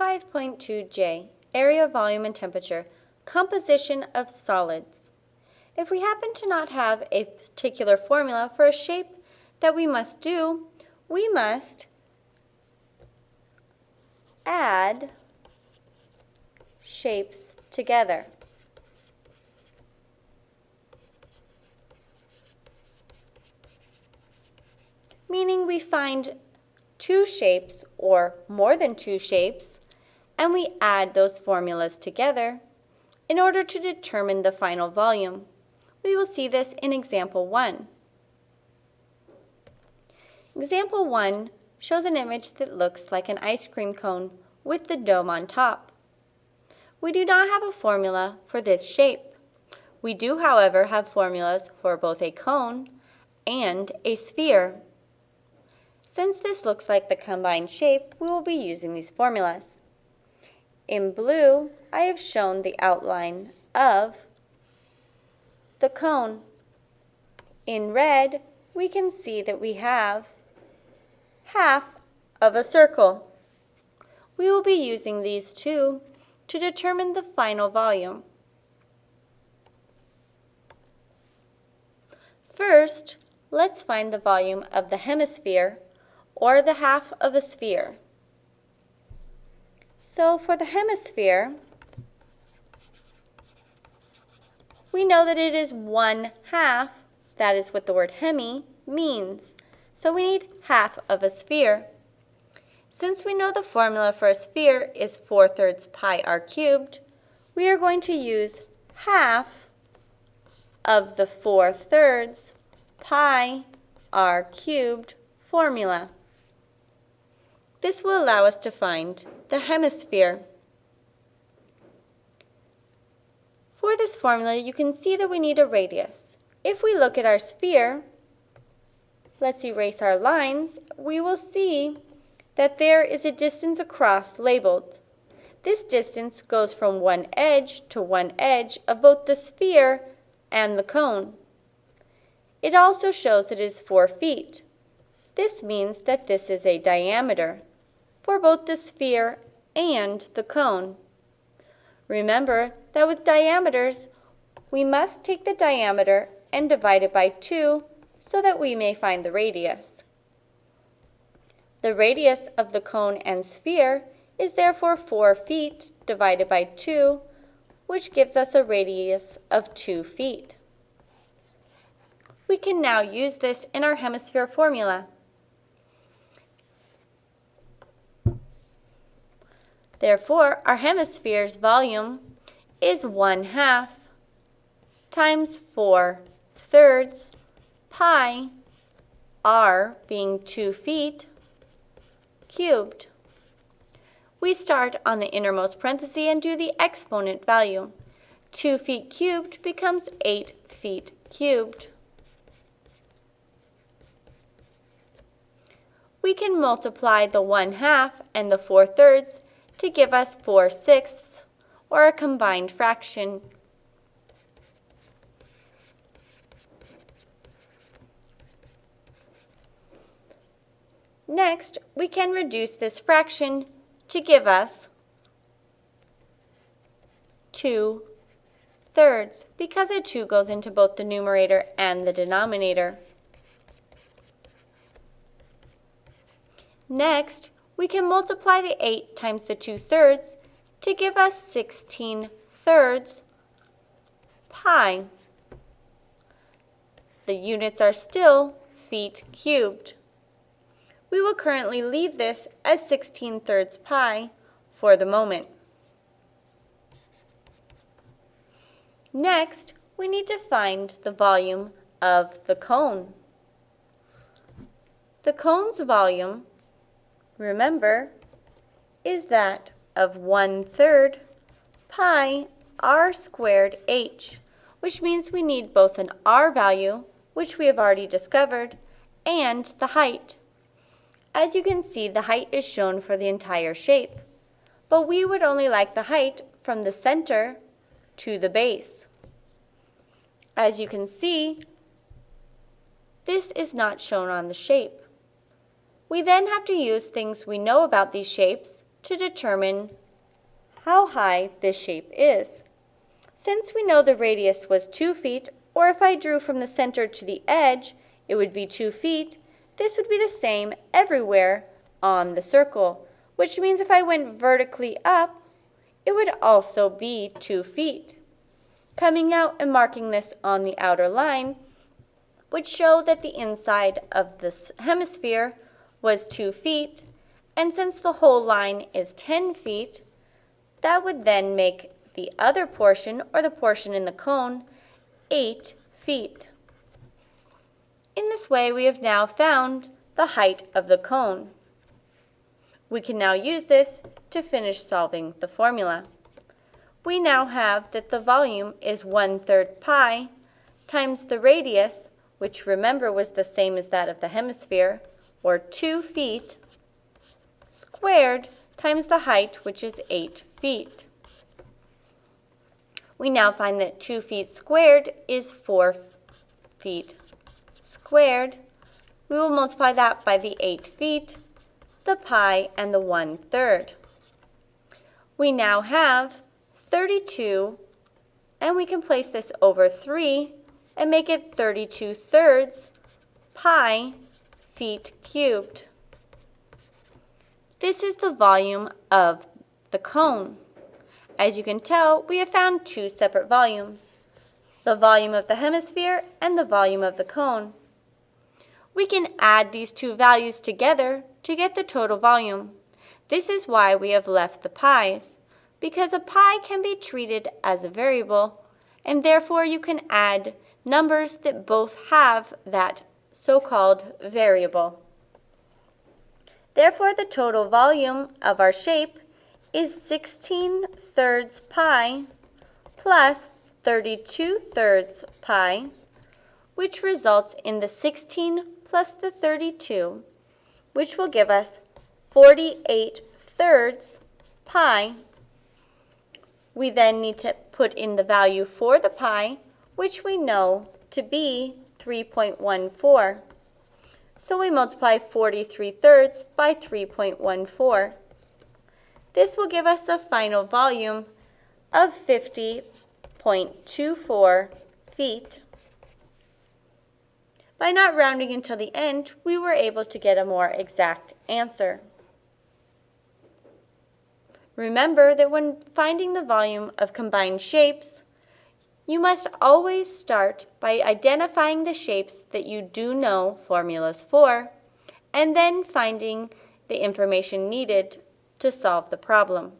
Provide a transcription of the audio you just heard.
5.2j, area, volume, and temperature, composition of solids. If we happen to not have a particular formula for a shape that we must do, we must add shapes together. Meaning we find two shapes or more than two shapes and we add those formulas together in order to determine the final volume. We will see this in example 1. Example 1 shows an image that looks like an ice cream cone with the dome on top. We do not have a formula for this shape. We do, however, have formulas for both a cone and a sphere. Since this looks like the combined shape, we will be using these formulas. In blue, I have shown the outline of the cone. In red, we can see that we have half of a circle. We will be using these two to determine the final volume. First, let's find the volume of the hemisphere, or the half of a sphere. So for the hemisphere, we know that it is one half, that is what the word hemi means. So we need half of a sphere. Since we know the formula for a sphere is 4 thirds pi r cubed, we are going to use half of the 4 thirds pi r cubed formula. This will allow us to find the hemisphere. For this formula, you can see that we need a radius. If we look at our sphere, let's erase our lines, we will see that there is a distance across labeled. This distance goes from one edge to one edge of both the sphere and the cone. It also shows it is 4 feet. This means that this is a diameter for both the sphere and the cone. Remember that with diameters, we must take the diameter and divide it by 2 so that we may find the radius. The radius of the cone and sphere is therefore 4 feet divided by 2, which gives us a radius of 2 feet. We can now use this in our hemisphere formula. Therefore, our hemisphere's volume is 1 half times 4 thirds pi, r being 2 feet, cubed. We start on the innermost parenthesis and do the exponent value. 2 feet cubed becomes 8 feet cubed. We can multiply the 1 half and the 4 thirds to give us 4 sixths, or a combined fraction. Next, we can reduce this fraction to give us 2 thirds, because a 2 goes into both the numerator and the denominator. Next, we can multiply the 8 times the 2 thirds to give us 16 thirds pi. The units are still feet cubed. We will currently leave this as 16 thirds pi for the moment. Next, we need to find the volume of the cone. The cone's volume remember, is that of 1 third pi r squared h, which means we need both an r value, which we have already discovered, and the height. As you can see, the height is shown for the entire shape, but we would only like the height from the center to the base. As you can see, this is not shown on the shape. We then have to use things we know about these shapes to determine how high this shape is. Since we know the radius was 2 feet, or if I drew from the center to the edge, it would be 2 feet, this would be the same everywhere on the circle, which means if I went vertically up, it would also be 2 feet. Coming out and marking this on the outer line would show that the inside of this hemisphere was 2 feet, and since the whole line is 10 feet, that would then make the other portion, or the portion in the cone, 8 feet. In this way, we have now found the height of the cone. We can now use this to finish solving the formula. We now have that the volume is 1 third pi times the radius, which remember was the same as that of the hemisphere, or 2 feet, squared times the height, which is 8 feet. We now find that 2 feet squared is 4 feet squared. We will multiply that by the 8 feet, the pi, and the 1 third. We now have 32, and we can place this over 3 and make it 32 thirds pi feet cubed. This is the volume of the cone. As you can tell, we have found two separate volumes, the volume of the hemisphere and the volume of the cone. We can add these two values together to get the total volume. This is why we have left the pis, because a pi can be treated as a variable, and therefore you can add numbers that both have that so-called variable. Therefore, the total volume of our shape is 16 thirds pi plus 32 thirds pi, which results in the 16 plus the 32, which will give us 48 thirds pi. We then need to put in the value for the pi, which we know to be 3.14. So we multiply 43 thirds by 3.14. This will give us the final volume of 50.24 feet. By not rounding until the end, we were able to get a more exact answer. Remember that when finding the volume of combined shapes, you must always start by identifying the shapes that you do know formulas for, and then finding the information needed to solve the problem.